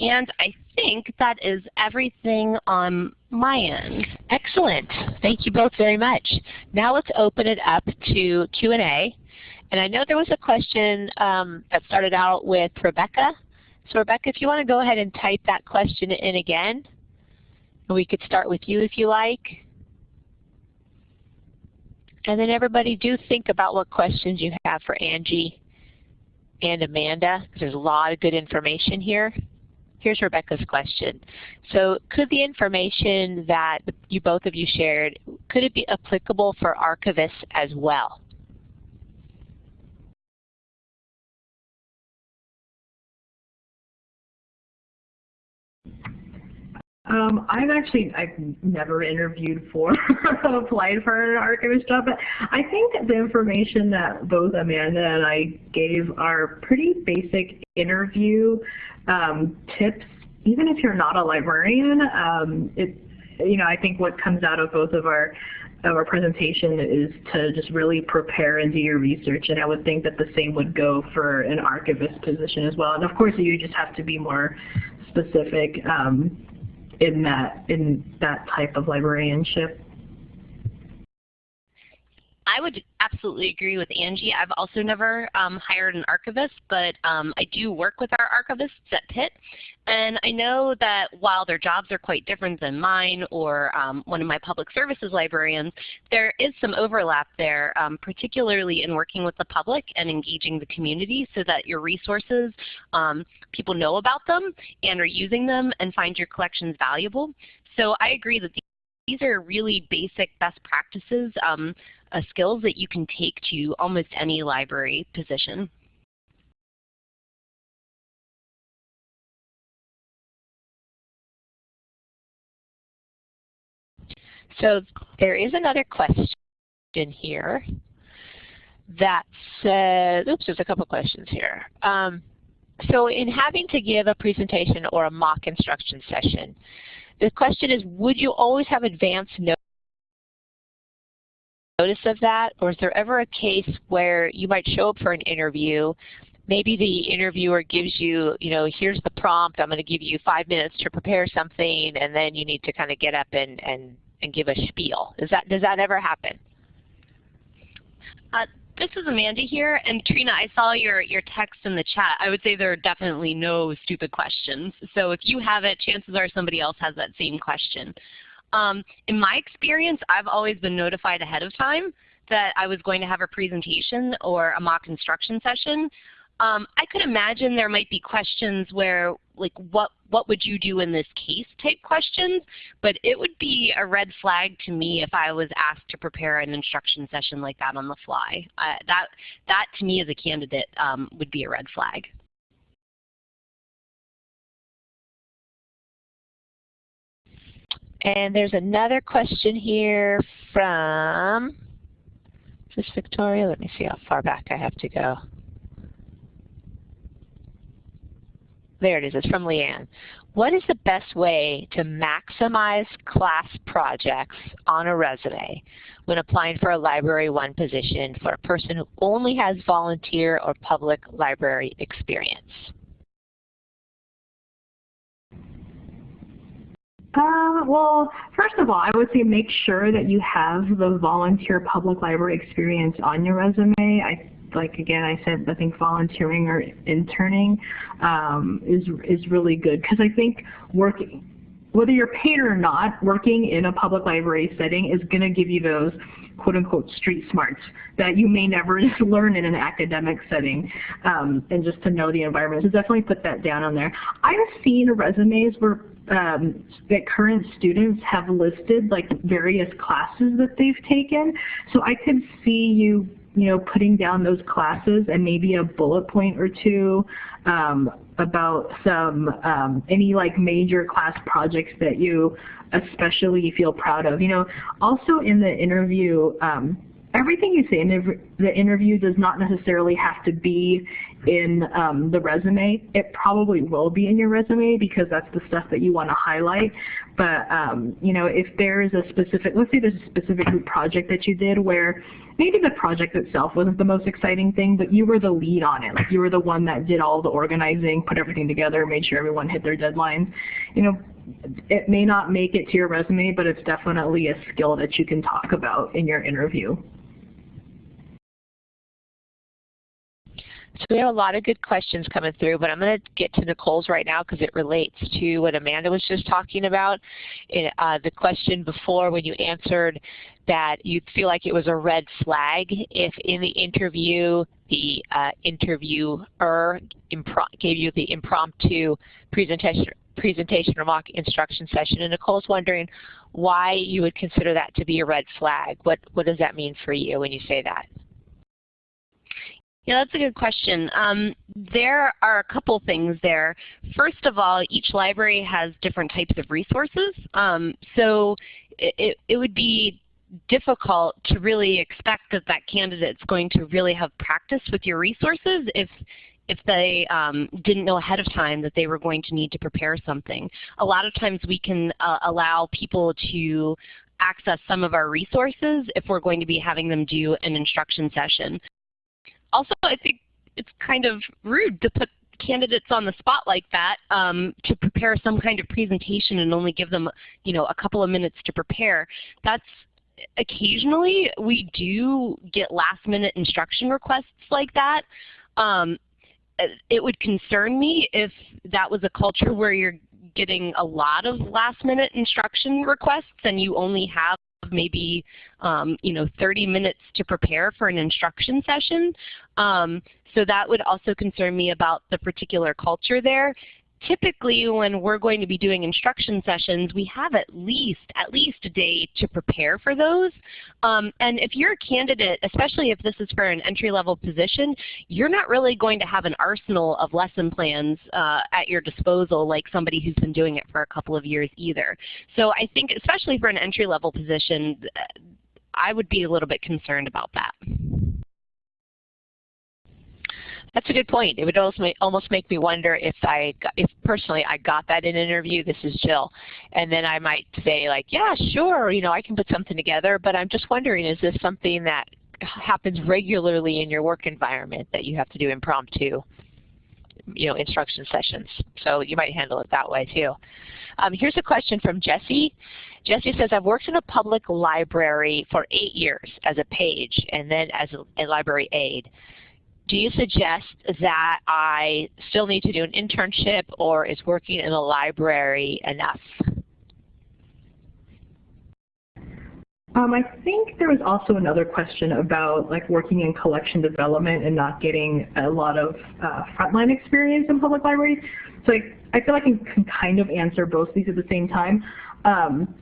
And I think that is everything on my end. Excellent. Thank you both very much. Now let's open it up to Q&A. And I know there was a question um, that started out with Rebecca. So Rebecca, if you want to go ahead and type that question in again, we could start with you if you like. And then everybody do think about what questions you have for Angie and Amanda, because there's a lot of good information here. Here's Rebecca's question. So could the information that you both of you shared, could it be applicable for archivists as well? Um, I've actually I've never interviewed for applied for an archivist job, but I think the information that both Amanda and I gave are pretty basic interview um, tips. Even if you're not a librarian, um, it you know I think what comes out of both of our of our presentation is to just really prepare and do your research, and I would think that the same would go for an archivist position as well. And of course, you just have to be more specific. Um, in that in that type of librarianship. I would absolutely agree with Angie. I've also never um, hired an archivist, but um, I do work with our archivists at Pitt. And I know that while their jobs are quite different than mine or um, one of my public services librarians, there is some overlap there, um, particularly in working with the public and engaging the community so that your resources, um, people know about them and are using them and find your collections valuable. So I agree that these are really basic best practices um, skills that you can take to almost any library position. So there is another question here that says, oops, there's a couple questions here. Um, so in having to give a presentation or a mock instruction session, the question is, would you always have advance notice notice of that? Or is there ever a case where you might show up for an interview, maybe the interviewer gives you, you know, here's the prompt, I'm going to give you five minutes to prepare something, and then you need to kind of get up and, and, and give a spiel. Is that, does that ever happen? Uh, this is Amanda here, and Trina, I saw your, your text in the chat. I would say there are definitely no stupid questions. So if you have it, chances are somebody else has that same question. Um, in my experience, I've always been notified ahead of time that I was going to have a presentation or a mock instruction session. Um, I could imagine there might be questions where, like, what what would you do in this case type questions, but it would be a red flag to me if I was asked to prepare an instruction session like that on the fly. Uh, that that to me as a candidate um, would be a red flag. And there's another question here from, is Victoria? Let me see how far back I have to go. There it is, it's from Leanne. What is the best way to maximize class projects on a resume when applying for a Library 1 position for a person who only has volunteer or public library experience? Uh, well, first of all, I would say make sure that you have the volunteer public library experience on your resume. I like again, I said I think volunteering or interning um, is is really good because I think working, whether you're paid or not, working in a public library setting is going to give you those quote unquote street smarts that you may never learn in an academic setting um, and just to know the environment. So definitely put that down on there. I've seen resumes where um, that current students have listed like various classes that they've taken. So I could see you, you know, putting down those classes and maybe a bullet point or two um, about some um, any like major class projects that you especially feel proud of. You know, also in the interview, um, everything you say in the interview does not necessarily have to be in um, the resume. It probably will be in your resume because that's the stuff that you want to highlight. But um, you know, if there is a specific, let's say there's a specific group project that you did where maybe the project itself wasn't the most exciting thing, but you were the lead on it. Like you were the one that did all the organizing, put everything together, made sure everyone hit their deadlines. You know, it may not make it to your resume, but it's definitely a skill that you can talk about in your interview. So we have a lot of good questions coming through, but I'm going to get to Nicole's right now because it relates to what Amanda was just talking about. In, uh, the question before when you answered that you feel like it was a red flag if in the interview the uh, interviewer gave you the impromptu presentation presentation or mock instruction session. And Nicole's wondering why you would consider that to be a red flag. What, what does that mean for you when you say that? Yeah, that's a good question. Um, there are a couple things there. First of all, each library has different types of resources. Um, so it, it would be difficult to really expect that that candidate's going to really have practice with your resources if if they um, didn't know ahead of time that they were going to need to prepare something. A lot of times we can uh, allow people to access some of our resources if we're going to be having them do an instruction session also, I think it's kind of rude to put candidates on the spot like that um, to prepare some kind of presentation and only give them, you know, a couple of minutes to prepare. That's occasionally we do get last minute instruction requests like that. Um, it would concern me if that was a culture where you're getting a lot of last minute instruction requests and you only have maybe um, you know 30 minutes to prepare for an instruction session. Um, so that would also concern me about the particular culture there typically when we're going to be doing instruction sessions, we have at least at least a day to prepare for those. Um, and if you're a candidate, especially if this is for an entry-level position, you're not really going to have an arsenal of lesson plans uh, at your disposal like somebody who's been doing it for a couple of years either. So I think especially for an entry-level position, I would be a little bit concerned about that. That's a good point. It would almost make me wonder if I, if personally I got that in an interview, this is Jill, and then I might say like, yeah, sure, you know, I can put something together, but I'm just wondering, is this something that happens regularly in your work environment that you have to do impromptu, you know, instruction sessions? So you might handle it that way too. Um, here's a question from Jesse. Jesse says, I've worked in a public library for eight years as a page and then as a, a library aide do you suggest that I still need to do an internship or is working in a library enough? Um, I think there was also another question about like working in collection development and not getting a lot of uh, frontline experience in public libraries. So I, I feel like I can kind of answer both these at the same time. Um,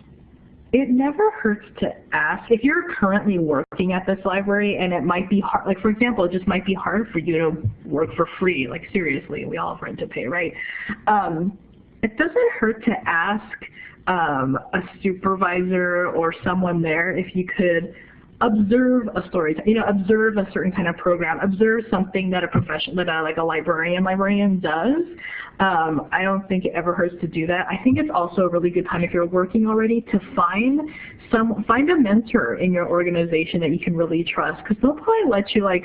it never hurts to ask. If you're currently working at this library and it might be hard, like for example, it just might be hard for you to work for free, like seriously, we all have rent to pay, right? Um, it doesn't hurt to ask um, a supervisor or someone there if you could observe a story, you know, observe a certain kind of program, observe something that a profession, that a, like a librarian librarian does. Um, I don't think it ever hurts to do that. I think it's also a really good time if you're working already to find some, find a mentor in your organization that you can really trust because they'll probably let you like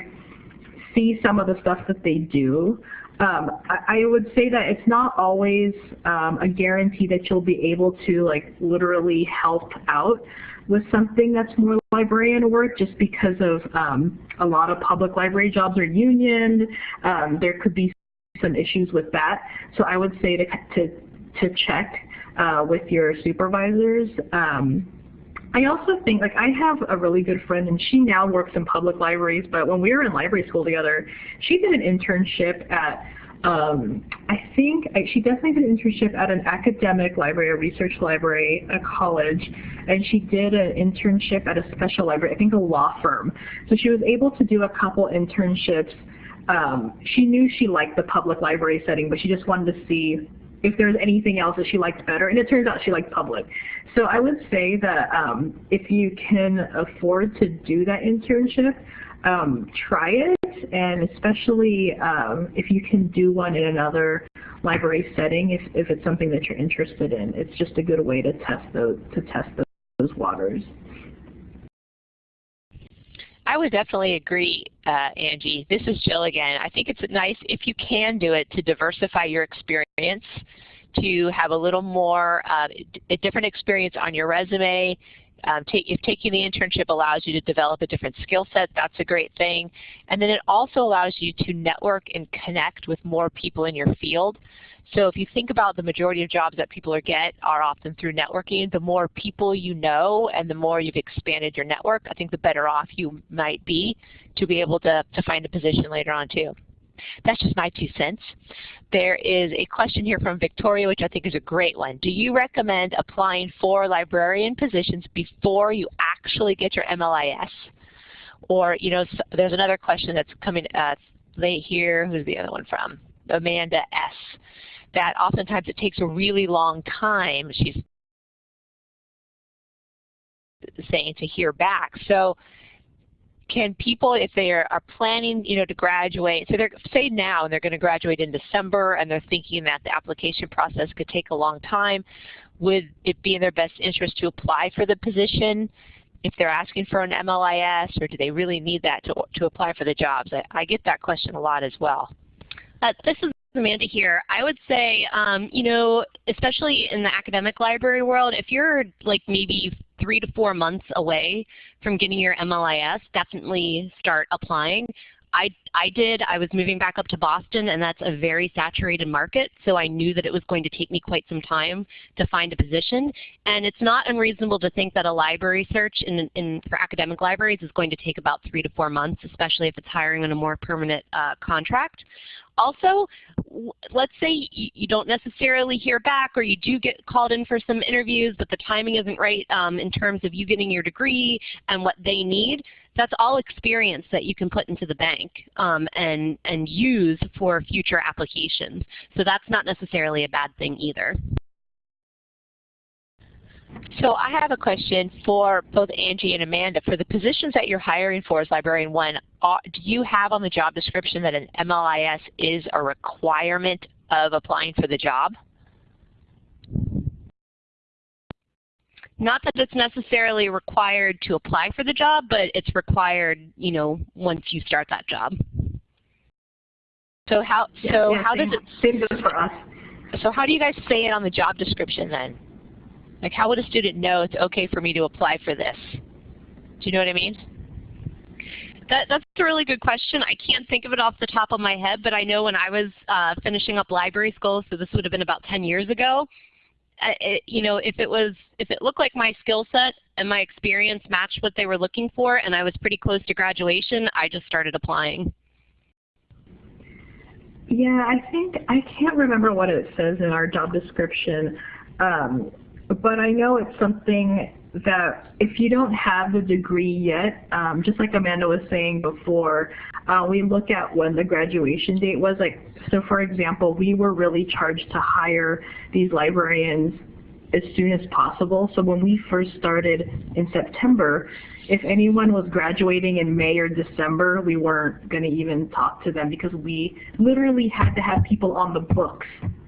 see some of the stuff that they do. Um, I, I, would say that it's not always um, a guarantee that you'll be able to like literally help out with something that's more librarian work just because of um, a lot of public library jobs are union. Um, there could be some issues with that. So I would say to, to, to check uh, with your supervisors. Um, I also think, like, I have a really good friend, and she now works in public libraries, but when we were in library school together, she did an internship at um, I think I, she definitely did an internship at an academic library, a research library, a college, and she did an internship at a special library, I think a law firm. So she was able to do a couple internships um, she knew she liked the public library setting, but she just wanted to see if there's anything else that she liked better. And it turns out she liked public. So I would say that um, if you can afford to do that internship, um, try it, and especially um, if you can do one in another library setting, if, if it's something that you're interested in. It's just a good way to test those, to test those waters. I would definitely agree, uh, Angie. This is Jill again. I think it's nice if you can do it to diversify your experience, to have a little more, uh, a different experience on your resume. Um, take, if taking the internship allows you to develop a different skill set, that's a great thing. And then it also allows you to network and connect with more people in your field. So if you think about the majority of jobs that people are get are often through networking, the more people you know and the more you've expanded your network, I think the better off you might be to be able to, to find a position later on too. That's just my two cents. There is a question here from Victoria, which I think is a great one. Do you recommend applying for librarian positions before you actually get your MLIS? Or, you know, there's another question that's coming uh, late here. Who's the other one from? Amanda S that oftentimes it takes a really long time, she's saying, to hear back. So can people, if they are, are planning, you know, to graduate, so they're, say now, and they're going to graduate in December, and they're thinking that the application process could take a long time, would it be in their best interest to apply for the position if they're asking for an MLIS, or do they really need that to, to apply for the jobs? I, I get that question a lot as well. Uh, this is Amanda here. I would say, um, you know, especially in the academic library world, if you're like maybe three to four months away from getting your MLIS, definitely start applying. I, I did. I was moving back up to Boston, and that's a very saturated market, so I knew that it was going to take me quite some time to find a position. And it's not unreasonable to think that a library search in, in, for academic libraries is going to take about three to four months, especially if it's hiring on a more permanent uh, contract. Also, let's say you don't necessarily hear back or you do get called in for some interviews, but the timing isn't right um, in terms of you getting your degree and what they need. That's all experience that you can put into the bank um, and, and use for future applications. So that's not necessarily a bad thing either. So I have a question for both Angie and Amanda. For the positions that you're hiring for as Librarian 1, do you have on the job description that an MLIS is a requirement of applying for the job? Not that it's necessarily required to apply for the job, but it's required, you know, once you start that job. So how so yeah, yeah, how does it same goes for us. So how do you guys say it on the job description then? Like how would a student know it's okay for me to apply for this? Do you know what I mean? That, that's a really good question. I can't think of it off the top of my head, but I know when I was uh, finishing up library school, so this would have been about 10 years ago, it, you know, if it was, if it looked like my skill set and my experience matched what they were looking for and I was pretty close to graduation, I just started applying. Yeah, I think, I can't remember what it says in our job description. Um, but I know it's something that if you don't have the degree yet, um, just like Amanda was saying before, uh, we look at when the graduation date was. Like, so for example, we were really charged to hire these librarians as soon as possible. So when we first started in September, if anyone was graduating in May or December, we weren't going to even talk to them because we literally had to have people on the books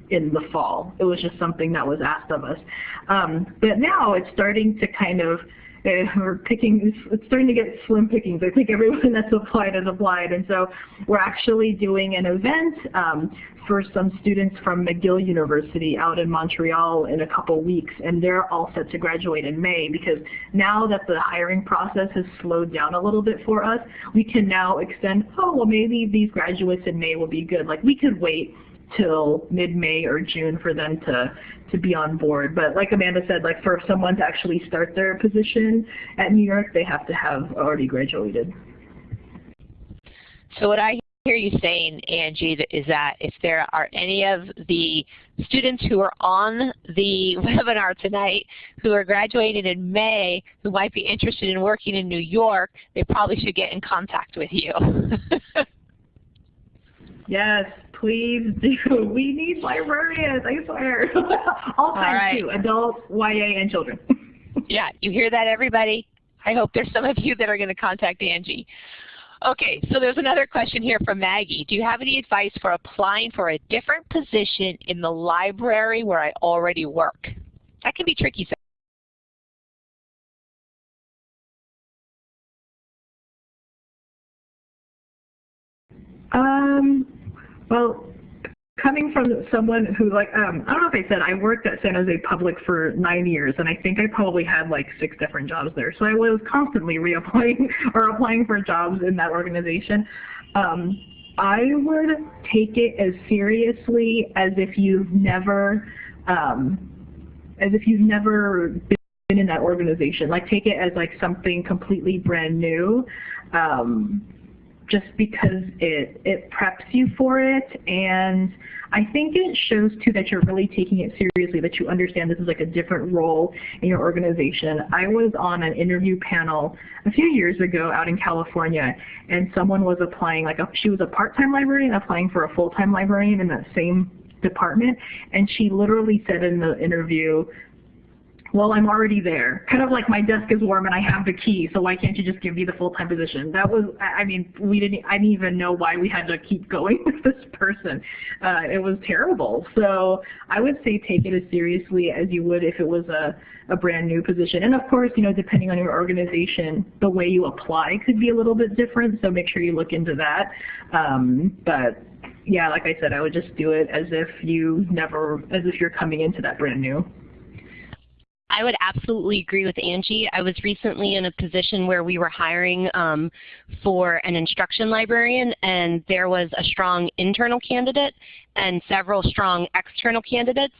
in the fall. It was just something that was asked of us. Um, but now it's starting to kind of, we're picking, it's starting to get slim pickings. I think everyone that's applied has applied. And so we're actually doing an event um, for some students from McGill University out in Montreal in a couple weeks. And they're all set to graduate in May because now that the hiring process has slowed down a little bit for us, we can now extend, oh, well, maybe these graduates in May will be good. Like we could wait till mid-May or June for them to to be on board. But like Amanda said, like for someone to actually start their position at New York, they have to have already graduated. So what I hear you saying, Angie, is that if there are any of the students who are on the webinar tonight who are graduating in May who might be interested in working in New York, they probably should get in contact with you. Yes, please do. We need librarians, I swear. All kinds right. too, adults, YA, and children. yeah, you hear that everybody? I hope there's some of you that are going to contact Angie. Okay, so there's another question here from Maggie. Do you have any advice for applying for a different position in the library where I already work? That can be tricky Um, well, coming from someone who like, um, I don't know if I said, I worked at San Jose Public for nine years, and I think I probably had like six different jobs there. So I was constantly reapplying or applying for jobs in that organization. Um, I would take it as seriously as if you've never, um, as if you've never been in that organization. Like take it as like something completely brand new. Um, just because it, it preps you for it. And I think it shows too that you're really taking it seriously, that you understand this is like a different role in your organization. I was on an interview panel a few years ago out in California, and someone was applying, like a, she was a part-time librarian applying for a full-time librarian in that same department, and she literally said in the interview, well, I'm already there. Kind of like my desk is warm and I have the key, so why can't you just give me the full-time position? That was, I mean, we didn't, I didn't even know why we had to keep going with this person. Uh, it was terrible. So I would say take it as seriously as you would if it was a, a brand new position. And of course, you know, depending on your organization, the way you apply could be a little bit different, so make sure you look into that. Um, but yeah, like I said, I would just do it as if you never, as if you're coming into that brand new. I would absolutely agree with Angie. I was recently in a position where we were hiring um, for an instruction librarian and there was a strong internal candidate and several strong external candidates.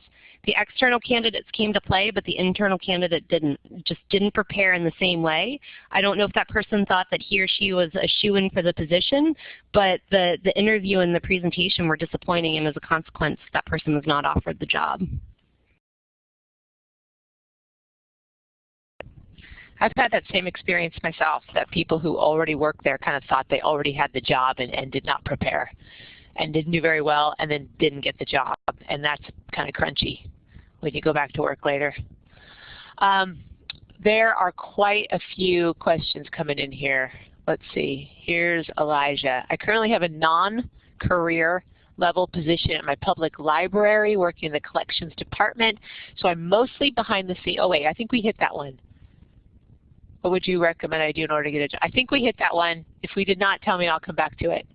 The external candidates came to play, but the internal candidate didn't, just didn't prepare in the same way. I don't know if that person thought that he or she was a shoe-in for the position, but the, the interview and the presentation were disappointing, and as a consequence, that person was not offered the job. I've had that same experience myself, that people who already worked there kind of thought they already had the job and, and did not prepare and didn't do very well and then didn't get the job. And that's kind of crunchy when you go back to work later. Um, there are quite a few questions coming in here. Let's see. Here's Elijah. I currently have a non-career level position at my public library working in the collections department. So I'm mostly behind the scenes. Oh wait, I think we hit that one. What would you recommend I do in order to get a job? I think we hit that one. If we did not, tell me I'll come back to it.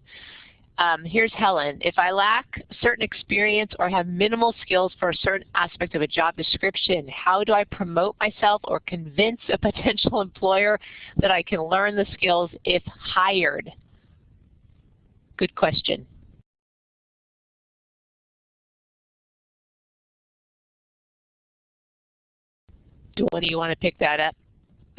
Um, here's Helen. If I lack certain experience or have minimal skills for a certain aspect of a job description, how do I promote myself or convince a potential employer that I can learn the skills if hired? Good question. Do of you want to pick that up?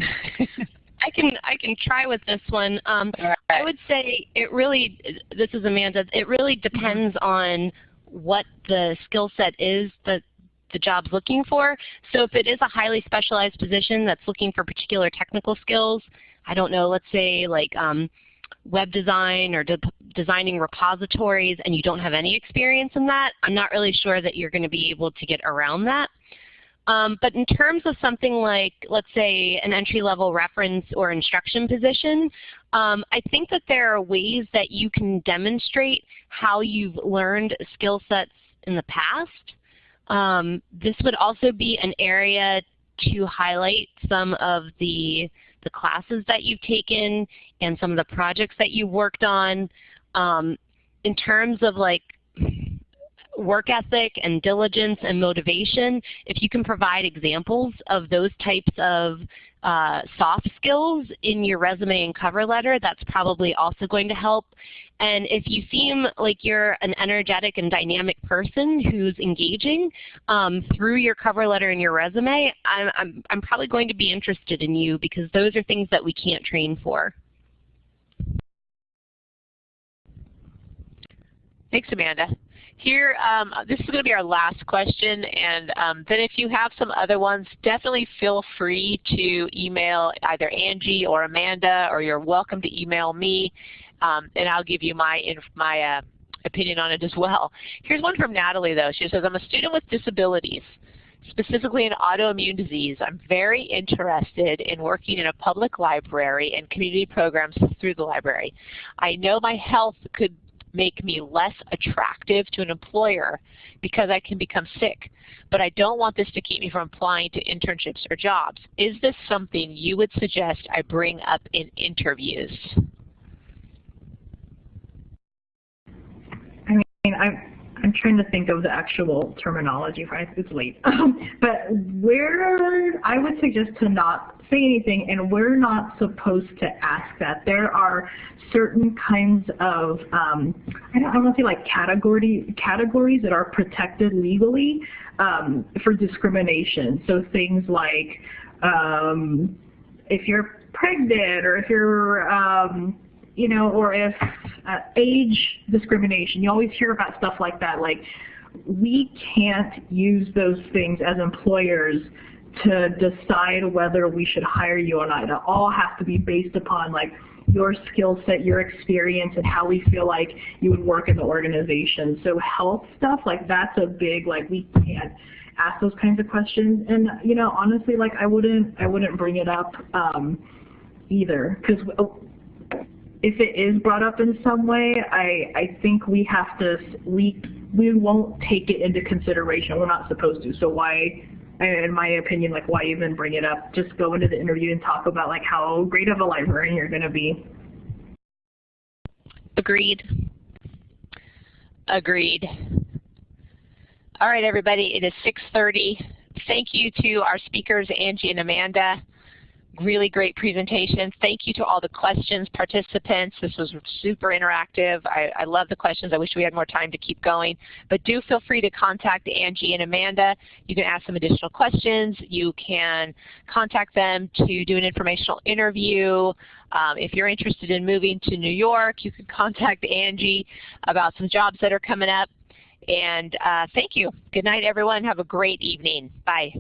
I can I can try with this one. Um, right. I would say it really this is Amanda. It really mm-hmm. depends on what the skill set is that the job's looking for. So if it is a highly specialized position that's looking for particular technical skills, I don't know, let's say like um, web design or de designing repositories and you don't have any experience in that, I'm not really sure that you're going to be able to get around that. Um, but in terms of something like, let's say, an entry-level reference or instruction position, um, I think that there are ways that you can demonstrate how you've learned skill sets in the past. Um, this would also be an area to highlight some of the, the classes that you've taken and some of the projects that you've worked on. Um, in terms of like work ethic and diligence and motivation, if you can provide examples of those types of uh, soft skills in your resume and cover letter, that's probably also going to help. And if you seem like you're an energetic and dynamic person who's engaging um, through your cover letter and your resume, I'm, I'm, I'm probably going to be interested in you because those are things that we can't train for. Thanks, Amanda. Here, um, this is going to be our last question, and um, then if you have some other ones, definitely feel free to email either Angie or Amanda, or you're welcome to email me, um, and I'll give you my my uh, opinion on it as well. Here's one from Natalie though. She says, I'm a student with disabilities specifically an autoimmune disease, I'm very interested in working in a public library and community programs through the library. I know my health could make me less attractive to an employer because I can become sick, but I don't want this to keep me from applying to internships or jobs. Is this something you would suggest I bring up in interviews? I mean, I'm, I'm trying to think of the actual terminology for it's late. but we're, I would suggest to not say anything and we're not supposed to ask that. There are certain kinds of, um, I don't, I don't want to say like category, categories that are protected legally um, for discrimination. So things like um, if you're pregnant or if you're um, you know, or if uh, age discrimination, you always hear about stuff like that. Like, we can't use those things as employers to decide whether we should hire you or not. It all has to be based upon like your skill set, your experience, and how we feel like you would work in the organization. So health stuff, like that's a big, like we can't ask those kinds of questions. And you know, honestly, like I wouldn't, I wouldn't bring it up um, either because if it is brought up in some way, I, I think we have to, we, we won't take it into consideration. We're not supposed to. So why, in my opinion, like why even bring it up? Just go into the interview and talk about like how great of a librarian you're going to be. Agreed. Agreed. All right, everybody, it is 6.30. Thank you to our speakers, Angie and Amanda really great presentation. Thank you to all the questions participants. This was super interactive. I, I, love the questions. I wish we had more time to keep going. But do feel free to contact Angie and Amanda. You can ask them additional questions. You can contact them to do an informational interview. Um, if you're interested in moving to New York, you can contact Angie about some jobs that are coming up. And uh, thank you. Good night, everyone. Have a great evening. Bye.